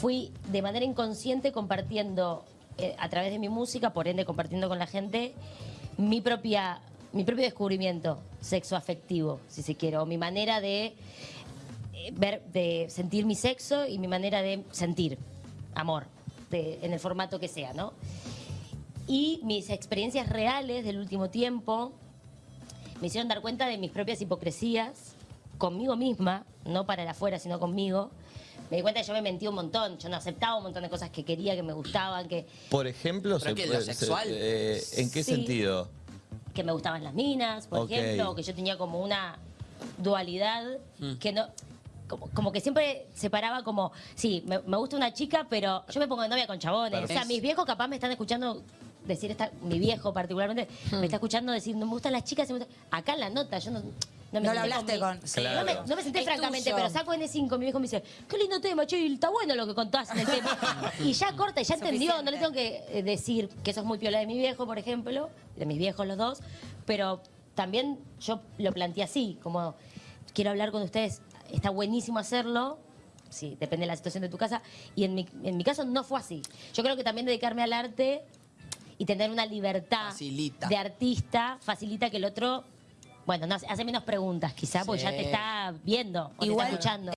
fui de manera inconsciente compartiendo eh, a través de mi música, por ende compartiendo con la gente, mi propia mi propio descubrimiento sexoafectivo, si se quiere, o mi manera de eh, ver, de sentir mi sexo y mi manera de sentir amor, en el formato que sea, ¿no? Y mis experiencias reales del último tiempo me hicieron dar cuenta de mis propias hipocresías conmigo misma, no para el afuera, sino conmigo, me di cuenta que yo me mentí un montón, yo no aceptaba un montón de cosas que quería, que me gustaban, que... Por ejemplo, se puede, sexual? Eh, ¿en qué sentido? Que me gustaban las minas, por ejemplo, que yo tenía como una dualidad mm. que no... Como, que siempre separaba como, sí, me, gusta una chica, pero yo me pongo de novia con chabones. O sea, mis viejos capaz me están escuchando decir, esta, mi viejo particularmente, me mm. está escuchando decir, no me gustan las chicas. Acá en la nota, yo no no, me lo hablaste con... no, me, senté francamente, pero saco N5, mi viejo me dice, qué lindo tema, che, está bueno lo que contás en el tema. y ya corta, y ya entendió, no le tengo que eh, decir que eso es muy piola de mi viejo, por ejemplo, de mis viejos los dos, pero también yo lo planteé así, como quiero hablar con ustedes, está buenísimo hacerlo, sí, depende de la situación de tu casa, y en mi, en mi caso no fue así. Yo creo que también dedicarme al arte y tener una libertad de artista facilita que el otro bueno, no, hace menos preguntas quizá, porque ya te está viendo o te está escuchando.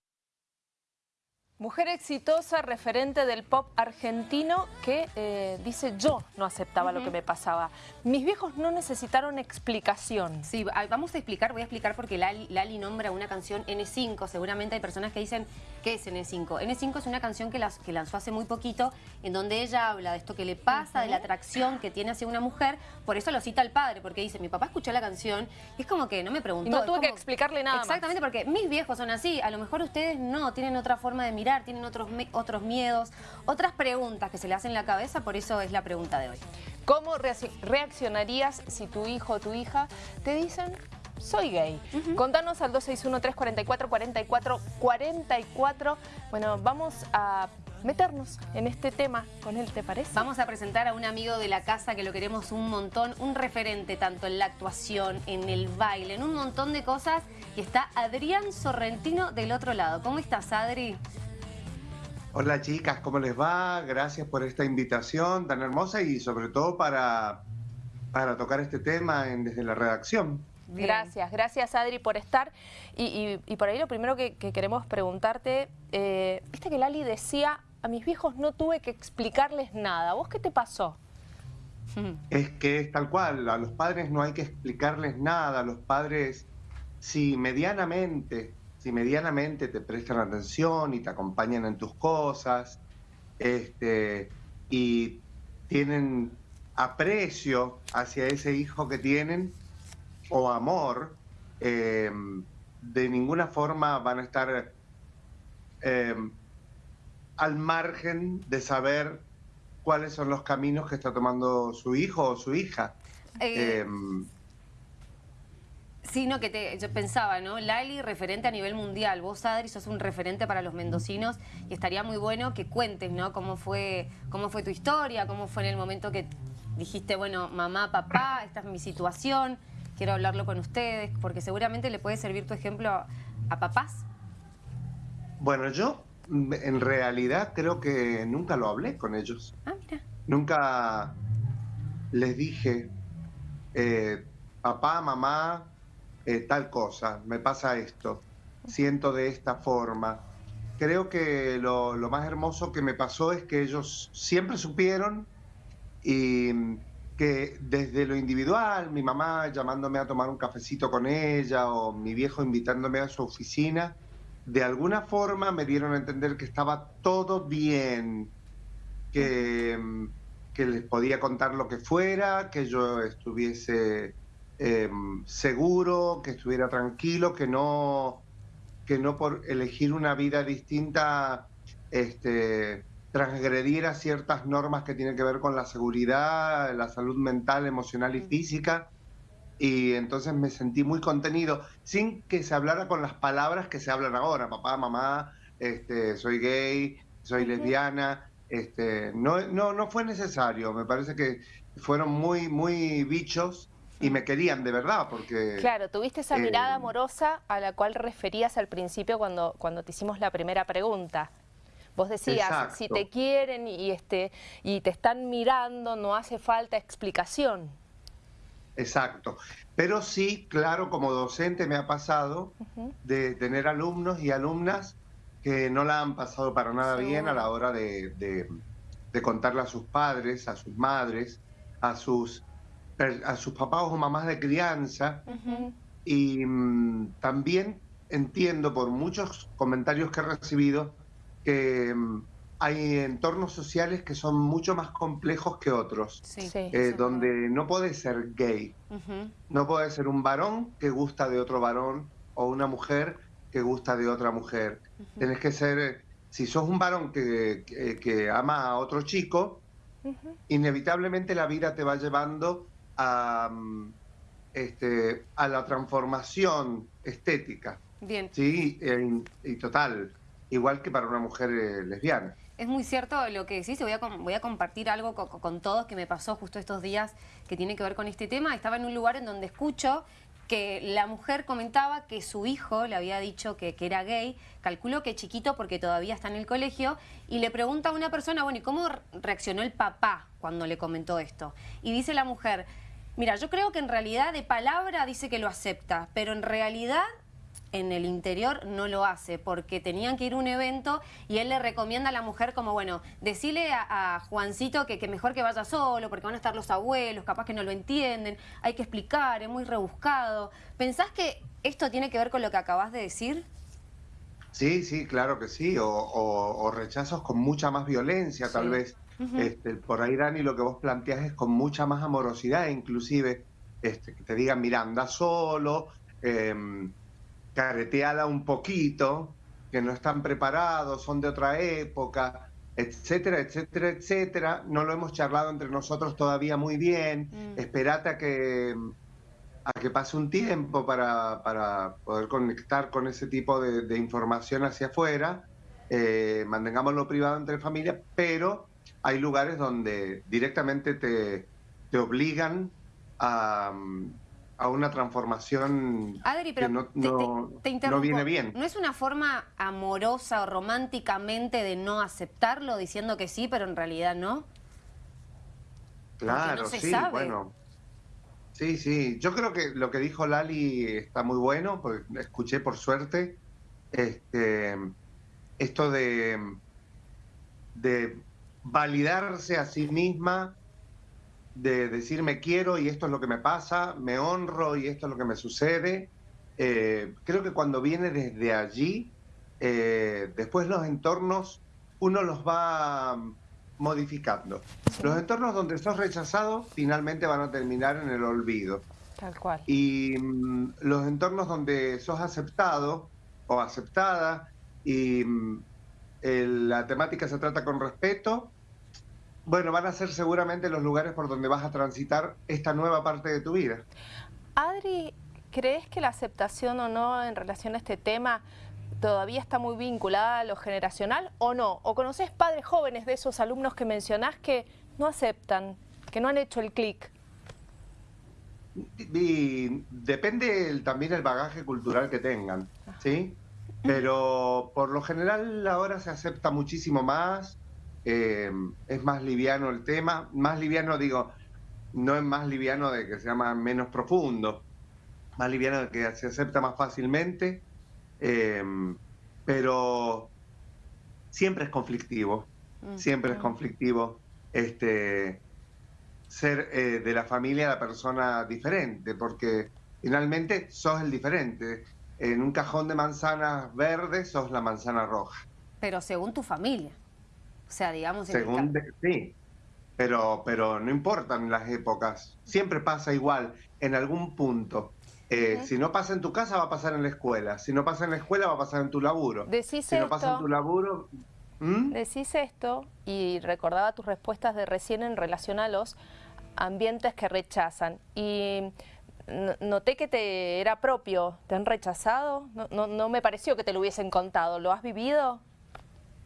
Mujer exitosa, referente del pop argentino, que eh, dice yo no aceptaba lo que me pasaba. Mis viejos no necesitaron explicación. Sí, vamos a explicar, voy a explicar porque Lali, nombra una canción N5. Seguramente hay personas que dicen, ¿qué es N5? N5 es una canción que, las, que lanzó hace muy poquito, en donde ella habla de esto que le pasa, de la atracción que tiene hacia una mujer. Por eso lo cita el padre, porque dice, mi papá escuchó la canción y es como que no me preguntó. no tuve que explicarle nada Exactamente, porque mis viejos son así. A lo mejor ustedes no, tienen otra forma de mirar tienen otros, otros miedos, otras preguntas que se le hacen en la cabeza, por eso es la pregunta de hoy. ¿Cómo reaccionarías si tu hijo o tu hija te dicen soy gay. Contanos al 261-344-4444. Bueno, vamos a meternos en este tema con él, ¿te parece? Vamos a presentar a un amigo de la casa que lo queremos un montón, un referente tanto en la actuación, en el baile, en un montón de cosas. Y está Adrián Sorrentino del otro lado. ¿Cómo estás, Adri? Hola chicas, ¿cómo les va? Gracias por esta invitación tan hermosa y sobre todo para, para tocar este tema en, desde la redacción. Gracias, gracias Adri por estar. Y, por ahí lo primero que, queremos preguntarte, eh, viste que Lali decía, a mis viejos no tuve que explicarles nada. ¿Vos qué te pasó? Es que es tal cual, a los padres no hay que explicarles nada, a los padres, si medianamente si medianamente te prestan atención y te acompañan en tus cosas, este, y tienen aprecio hacia ese hijo que tienen, o amor, em, de ninguna forma van a estar em, al margen de saber cuáles son los caminos que está tomando su hijo o su hija. Eh, em, Sí, no, que te, yo pensaba, ¿no? Lali, referente a nivel mundial. Vos, Adri, sos un referente para los mendocinos y estaría muy bueno que cuentes, ¿no? Cómo fue, cómo fue tu historia, cómo fue en el momento que dijiste, bueno, mamá, papá, esta es mi situación, quiero hablarlo con ustedes, porque seguramente le puede servir tu ejemplo a, papás. Bueno, yo en realidad creo que nunca lo hablé con ellos. Ah, mira. Nunca les dije, eh, papá, mamá, eh, tal cosa, me pasa esto, siento de esta forma. Creo que lo, más hermoso que me pasó es que ellos siempre supieron y que desde lo individual, mi mamá llamándome a tomar un cafecito con ella o mi viejo invitándome a su oficina, de alguna forma me dieron a entender que estaba todo bien, que, que les podía contar lo que fuera, que yo estuviese Em, seguro, que estuviera tranquilo, que no, que no por elegir una vida distinta este, transgrediera ciertas normas que tienen que ver con la seguridad, la salud mental, emocional y física. Y entonces me sentí muy contenido, sin que se hablara con las palabras que se hablan ahora, papá, mamá, este, soy gay, soy lesbiana. Este, no, no, no fue necesario, me parece que fueron muy, muy bichos y me querían de verdad, porque... Claro, tuviste esa mirada eh, amorosa a la cual referías al principio cuando, cuando te hicimos la primera pregunta. Vos decías, Exacto. si te quieren y, este, y te están mirando, no hace falta explicación. Exacto. Pero sí, claro, como docente me ha pasado de tener alumnos y alumnas que no la han pasado para nada bien a la hora de, de- de contarle a sus padres, a sus madres, a sus, a sus papás o mamás de crianza. Y mm, también entiendo por muchos comentarios que he recibido que mm, hay entornos sociales que son mucho más complejos que otros, Sí. Sí. eh, donde no puedes ser gay, no puede ser un varón que gusta de otro varón o una mujer que gusta de otra mujer. Tienes que ser, eh, si sos un varón que, que- que ama a otro chico, inevitablemente la vida te va llevando a, este, a la transformación estética, Bien. ¿sí? Y total, igual que para una mujer eh, lesbiana. Es muy cierto lo que decís voy a, voy a compartir algo co- con, todos que me pasó justo estos días que tiene que ver con este tema. Estaba en un lugar en donde escucho que la mujer comentaba que su hijo le había dicho que, que era gay, calculo que chiquito porque todavía está en el colegio, y le pregunta a una persona, bueno, ¿y cómo re- reaccionó el papá cuando le comentó esto? Y dice la mujer, mira, yo creo que en realidad de palabra dice que lo acepta, pero en realidad en el interior no lo hace porque tenían que ir a un evento y él le recomienda a la mujer como, bueno, decirle a, a Juancito que, que mejor que vaya solo porque van a estar los abuelos, capaz que no lo entienden, hay que explicar, es muy rebuscado. ¿Pensás que esto tiene que ver con lo que acabas de decir? Sí, sí, claro que sí, o, o- o rechazos con mucha más violencia, tal Sí. vez. Este, por ahí, Dani, lo que vos planteás es con mucha más amorosidad, inclusive, este, que te digan, mira, anda solo, eh, un poquito, que no están preparados, son de otra época, etcétera, etcétera, etcétera. No lo hemos charlado entre nosotros todavía muy bien. Mm. Espérate a que a que pase un tiempo para, para poder conectar con ese tipo de, de información hacia afuera, eh, mantengámoslo privado entre familias, pero hay lugares donde directamente te, te obligan a, a una transformación Adri, pero que no, te- te- no- te no interrumpo. viene bien. ¿No es una forma amorosa o románticamente de no aceptarlo diciendo que sí, pero en realidad no? Claro, no sí, sabe. bueno. Sí, sí. Yo creo que lo que dijo Lali está muy bueno, porque escuché por suerte. Este, esto de, de validarse a sí misma, de decir me quiero y esto es lo que me pasa, me honro y esto es lo que me sucede. Eh, creo que cuando viene desde allí, eh, después los entornos uno los va modificando. Los entornos donde sos rechazado finalmente van a terminar en el olvido. Tal cual. Y mm, los entornos donde sos aceptado o aceptada y mm, el- la temática se trata con respeto, bueno, van a ser seguramente los lugares por donde vas a transitar esta nueva parte de tu vida. Adri, ¿crees que la aceptación o no en relación a este tema todavía está muy vinculada a lo generacional o no? ¿O conoces padres jóvenes de esos alumnos que mencionás que no aceptan, que no han hecho el clic? Y depende el- también el bagaje cultural que tengan, ¿sí? Pero por lo general ahora se acepta muchísimo más, eh, es más liviano el tema, más liviano digo, no es más liviano de que se llama menos profundo, más liviano de que se acepta más fácilmente, eh, pero siempre es conflictivo, Mm. siempre es conflictivo este ser eh, de la familia la persona diferente, porque finalmente sos el diferente. En un cajón de manzanas verdes sos la manzana roja. Pero según tu familia. O sea, digamos... el Según de- sí, pero, pero no importan las épocas. Siempre pasa igual, en algún punto. Eh, Si no pasa en tu casa, va a pasar en la escuela. Si no pasa en la escuela, va a pasar en tu laburo. Decís si no pasa en tu laburo... ¿Mm? Decís esto y recordaba tus respuestas de recién en relación a los ambientes que rechazan. Y noté que te era propio, ¿te han rechazado? No, no, no me pareció que te lo hubiesen contado, ¿lo has vivido?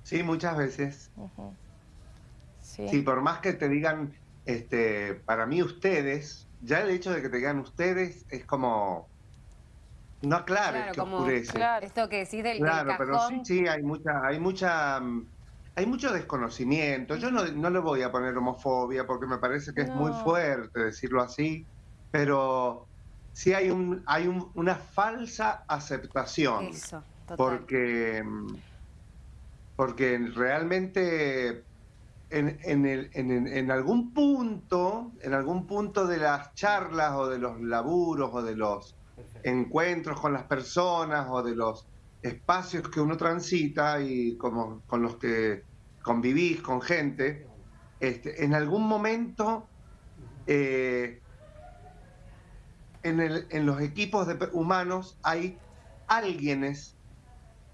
Sí, muchas veces. Sí. Sí, por más que te digan, este, para mí ustedes, ya el hecho de que te digan ustedes es como, no aclares Claro, que como- oscurece. Claro. Esto que decís del, del Claro, pero sí, sí, hay mucha, hay mucha, hay mucho desconocimiento. Yo no, no le voy a poner homofobia porque me parece que es muy fuerte decirlo así, pero sí hay, un, hay un- una falsa aceptación. Eso, total. porque, mm, porque realmente en, en el- en- algún punto, en algún punto de las charlas o de los laburos o de los encuentros con las personas o de los espacios que uno transita y como con los que convivís con gente, este, en algún momento eh, en, el- en los equipos de humanos hay alguienes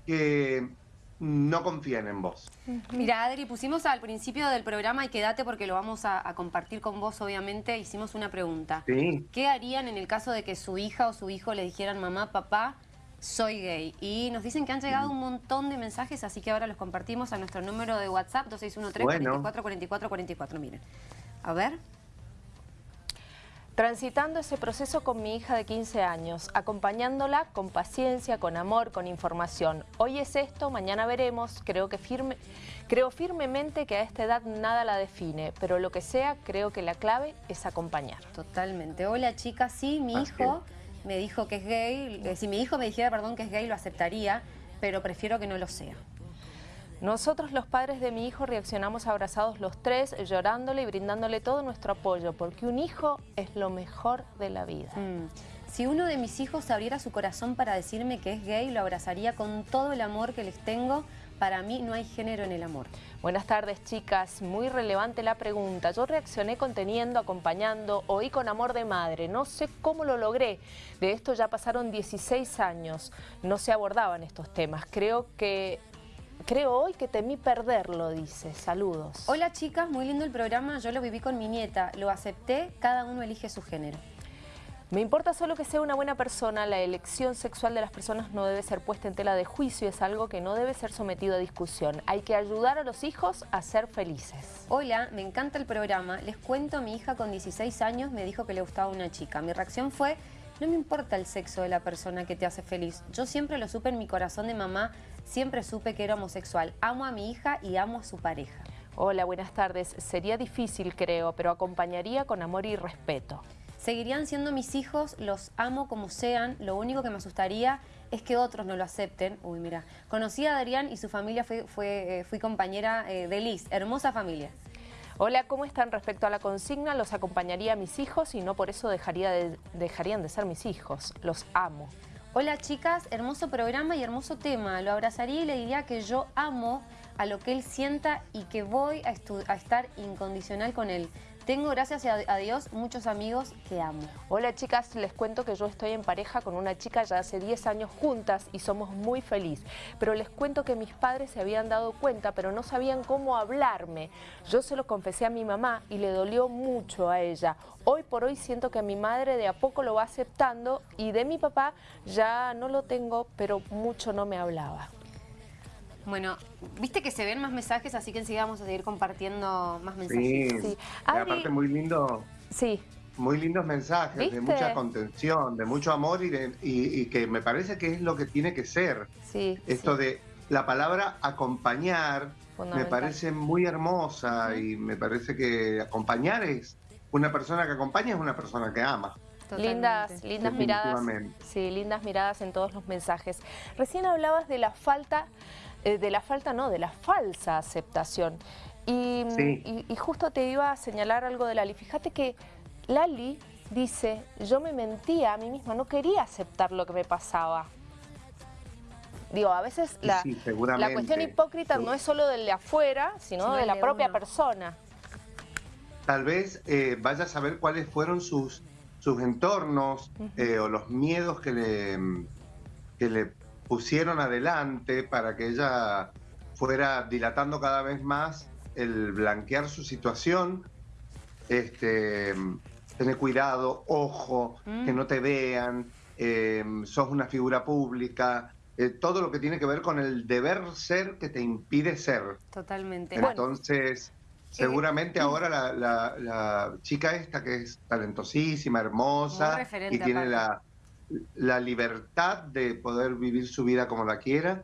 que no confían en vos. Mira, Adri, pusimos al principio del programa y quédate porque lo vamos a, a compartir con vos, obviamente. Hicimos una pregunta. ¿sí? ¿Qué harían en el caso de que su hija o su hijo le dijeran, mamá, papá, soy gay? Y nos dicen que han llegado un montón de mensajes, así que ahora los compartimos a nuestro número de WhatsApp, 2613 Bueno. 44 44 44. Miren. A ver. Transitando ese proceso con mi hija de 15 años, acompañándola con paciencia, con amor, con información. Hoy es esto, mañana veremos. Creo, que firme, creo firmemente que a esta edad nada la define, pero lo que sea, creo que la clave es acompañar. Totalmente. Hola, chicas. Sí, mi Así hijo me dijo que es gay. Eh, Si mi hijo me dijera, perdón, que es gay, lo aceptaría, pero prefiero que no lo sea. Nosotros los padres de mi hijo reaccionamos abrazados los tres, llorándole y brindándole todo nuestro apoyo, porque un hijo es lo mejor de la vida. Mm. Si uno de mis hijos abriera su corazón para decirme que es gay, lo abrazaría con todo el amor que les tengo. Para mí no hay género en el amor. Buenas tardes, chicas. Muy relevante la pregunta. Yo reaccioné conteniendo, acompañando, oí con amor de madre. No sé cómo lo logré. De esto ya pasaron 16 años. No se abordaban estos temas. Creo que... Creo hoy que temí perderlo, dice. Saludos. Hola chicas, muy lindo el programa. Yo lo viví con mi nieta. Lo acepté, cada uno elige su género. Me importa solo que sea una buena persona. La elección sexual de las personas no debe ser puesta en tela de juicio. Es algo que no debe ser sometido a discusión. Hay que ayudar a los hijos a ser felices. Hola, me encanta el programa. Les cuento, mi hija con 16 años me dijo que le gustaba una chica. Mi reacción fue, no me importa el sexo de la persona que te hace feliz. Yo siempre lo supe en mi corazón de mamá, siempre supe que era homosexual. Amo a mi hija y amo a su pareja. Hola, buenas tardes. Sería difícil, creo, pero acompañaría con amor y respeto. Seguirían siendo mis hijos, los amo como sean. Lo único que me asustaría es que otros no lo acepten. Uy, mira. Conocí a Adrián y su familia, fue, fue, eh, fui compañera eh, de Liz. Hermosa familia. Hola, ¿cómo están respecto a la consigna? Los acompañaría a mis hijos y no por eso dejaría de- dejarían de ser mis hijos. Los amo. Hola chicas, hermoso programa y hermoso tema. Lo abrazaría y le diría que yo amo a lo que él sienta y que voy a, a estar incondicional con él. Tengo, gracias a, Dios, muchos amigos que amo. Hola chicas, les cuento que yo estoy en pareja con una chica ya hace 10 años juntas y somos muy felices. Pero les cuento que mis padres se habían dado cuenta, pero no sabían cómo hablarme. Yo se lo confesé a mi mamá y le dolió mucho a ella. Hoy por hoy siento que mi madre de a poco lo va aceptando y de mi papá ya no lo tengo, pero mucho no me hablaba. Bueno, viste que se ven más mensajes, así que enseguida vamos a seguir compartiendo más Sí, mensajes. Sí. Y Adri- aparte muy lindo, Sí, muy lindos mensajes, ¿Viste? de mucha contención, de mucho amor y, de- y- y que me parece que es lo que tiene que ser. sí. Esto sí. de la palabra acompañar me parece muy hermosa y me parece que acompañar es una persona que acompaña es una persona que ama. Lindas, Totalmente. lindas miradas. Sí, lindas miradas en todos los mensajes. Recién hablabas de la falta, eh, de la falta no, de la falsa aceptación. Y, Sí. y- y justo te iba a señalar algo de Lali. Fíjate que Lali dice, yo me mentía a mí misma, no quería aceptar lo que me pasaba. Digo, a veces la, sí, la cuestión hipócrita no es solo del de afuera, sino de la de propia uno. persona. Tal vez eh, vaya a saber cuáles fueron sus, sus entornos eh, o los miedos que le, que le pusieron adelante para que ella fuera dilatando cada vez más el blanquear su situación. Este, tener cuidado, ojo, Mm. que no te vean, eh, sos una figura pública, eh, todo lo que tiene que ver con el deber ser que te impide ser. Totalmente. Entonces, Eh, seguramente ahora la, la- la chica esta que es talentosísima, hermosa y tiene la, la libertad de poder vivir su vida como la quiera,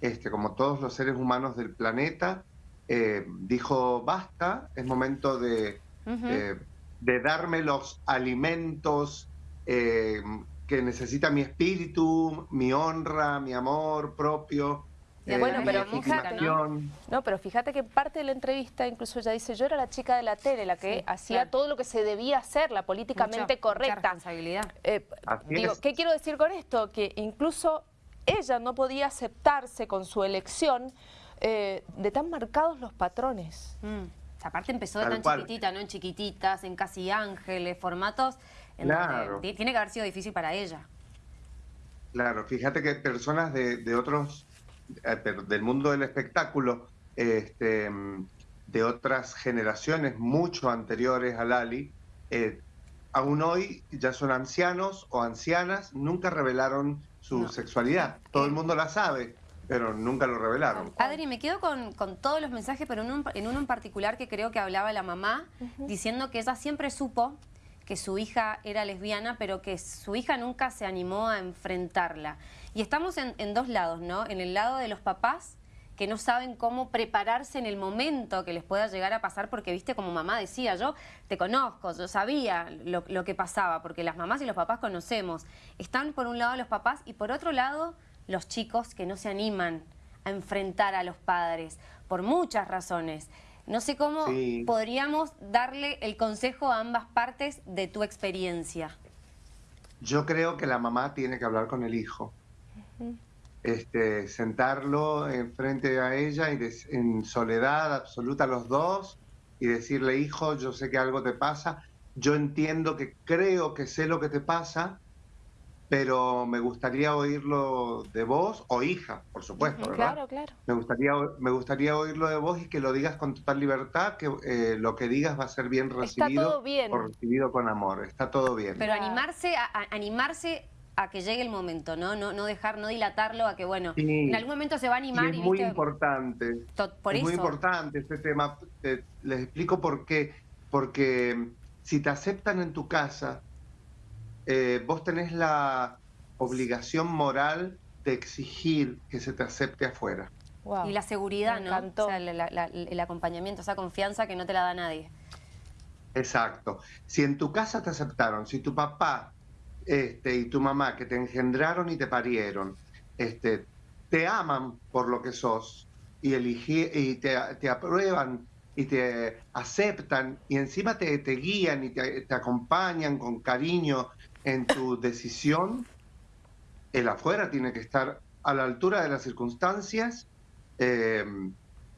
este, como todos los seres humanos del planeta, eh, dijo, basta, es momento de, eh, de darme los alimentos eh, que necesita mi espíritu, mi honra, mi amor propio. Bueno, pero legitimación. ¿no? pero fíjate que parte de la entrevista incluso ella dice, yo era la chica de la tele, la que Sí, hacía claro. todo lo que se debía hacer, la políticamente Mucha- mucha correcta. responsabilidad. Eh, digo. ¿qué quiero decir con esto? Que incluso ella no podía aceptarse con su elección eh, de tan marcados los patrones. Mm. Aparte empezó de Tal tan cual. chiquitita, ¿no? En chiquititas, en casi ángeles, formatos. En Claro. donde ti- tiene que haber sido difícil para ella. Claro, fíjate que personas de, de otros, del mundo del espectáculo, este, de otras generaciones mucho anteriores a Lali, eh, aún hoy ya son ancianos o ancianas, nunca revelaron su No. sexualidad. Todo el mundo la sabe, pero nunca lo revelaron. Adri, me quedo con, con todos los mensajes, pero en, un- en uno en particular que creo que hablaba la mamá, diciendo que ella siempre supo que su hija era lesbiana, pero que su hija nunca se animó a enfrentarla. Y estamos en, dos lados, ¿no? En el lado de los papás, que no saben cómo prepararse en el momento que les pueda llegar a pasar, porque, viste, como mamá decía, yo te conozco, yo sabía lo que pasaba, porque las mamás y los papás conocemos. Están por un lado los papás y por otro lado los chicos que no se animan a enfrentar a los padres, por muchas razones. No sé cómo Sí. podríamos darle el consejo a ambas partes de tu experiencia. Yo creo que la mamá tiene que hablar con el hijo. Este, sentarlo enfrente a ella y des- en soledad absoluta los dos y decirle, hijo, yo sé que algo te pasa, yo entiendo que creo que sé lo que te pasa, pero me gustaría oírlo de vos o hija, por supuesto, ¿verdad? Claro, claro. Me gustaría, me gustaría oírlo de vos y que lo digas con total libertad, que eh, lo que digas va a ser bien Está recibido todo bien. o recibido con amor. Está todo bien. Pero animarse a, a- animarse a que llegue el momento, ¿no? No, no dejar, no dilatarlo a que, bueno, Sí. en algún momento se va a animar es y, muy viste, importante. por es eso. muy importante este tema. Te- les explico por qué. Porque si te aceptan en tu casa, eh, vos tenés la obligación moral de exigir que se te acepte afuera. Wow. Y la seguridad, Me ¿no? encantó. O sea, la- la- la- el acompañamiento, esa confianza que no te la da nadie. Exacto. Si en tu casa te aceptaron, si tu papá este, y tu mamá que te engendraron y te parieron, este, te aman por lo que sos y, eligi- y te, te aprueban y te aceptan y encima te, te guían y te, te acompañan con cariño en tu decisión, el afuera tiene que estar a la altura de las circunstancias eh,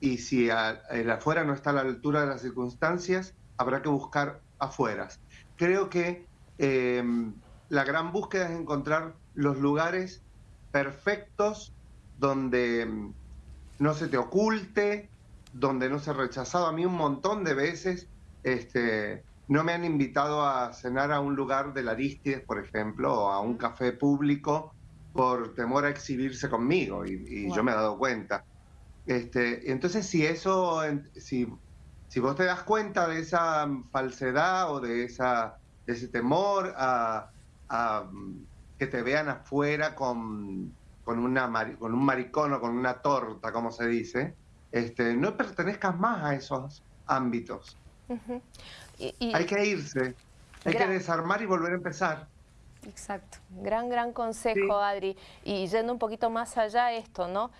y si el afuera no está a la altura de las circunstancias, habrá que buscar afueras. Creo que eh, la gran búsqueda es encontrar los lugares perfectos donde mm, no se te oculte, donde no se rechazado. A mí un montón de veces este, no me han invitado a cenar a un lugar de la Aristides, por ejemplo, o a un café público por temor a exhibirse conmigo y, y yo me he dado cuenta. Este, entonces, si eso, si, si vos te das cuenta de esa falsedad o de, esa, de ese temor a, a, que te vean afuera con, con, una, con un maricón o con una torta, como se dice, este, no pertenezcas más a esos ámbitos. Ujú. Y- y- Hay que irse, hay que desarmar y volver a empezar. Exacto. Gran, gran consejo, Sí. Adri. Y yendo un poquito más allá esto, ¿no?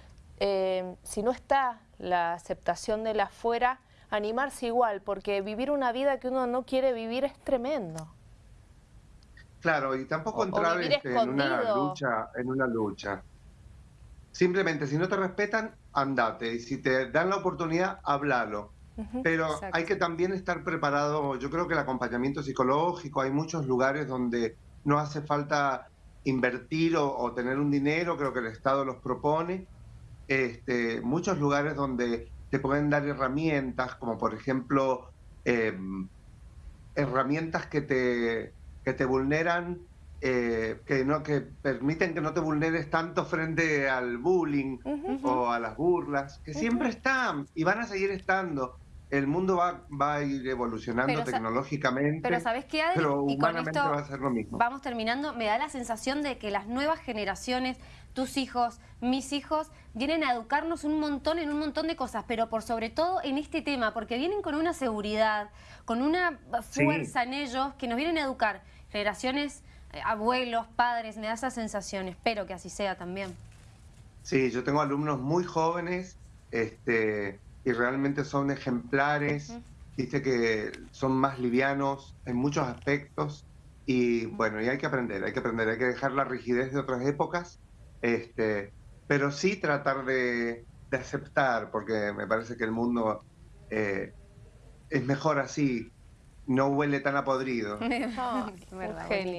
Eh, si no está la aceptación del afuera, animarse igual, porque vivir una vida que uno no quiere vivir es tremendo. Claclaro, y tampoco O- entrar este, en una lucha, en una lucha. Simplemente, si no te respetan, andate. Y si te dan la oportunidad, háblalo. Pero Exacto. hay que también estar preparado. Yo creo que el acompañamiento psicológico, hay muchos lugares donde no hace falta invertir o, o tener un dinero, creo que el Estado los propone. Este, muchos lugares donde te pueden dar herramientas, como por ejemplo eh, herramientas que te, que te vulneran, eh, que, no, que permiten que no te vulneres tanto frente al bullying o a las burlas, que siempre están y van a seguir estando. El mundo va, va a ir evolucionando Pero tecnológicamente, Pero ¿sabes qué, Adri? pero y con humanamente esto va a ser lo mismo. vamos terminando. Me da la sensación de que las nuevas generaciones tus hijos, mis hijos, vienen a educarnos un montón en un montón de cosas, pero por sobre todo en este tema, porque vienen con una seguridad, con una fuerza en ellos que nos vienen a educar. Generaciones, eh, abuelos, padres, me da esa sensación, espero que así sea también. Sí, yo tengo alumnos muy jóvenes este, y realmente son ejemplares, viste que son más livianos en muchos aspectos y bueno, y hay que aprender, hay que aprender, hay que dejar la rigidez de otras épocas, este, pero sí tratar de, aceptar, porque me parece que el mundo eh, es mejor así, no huele tan a podrido. Oh, Genial.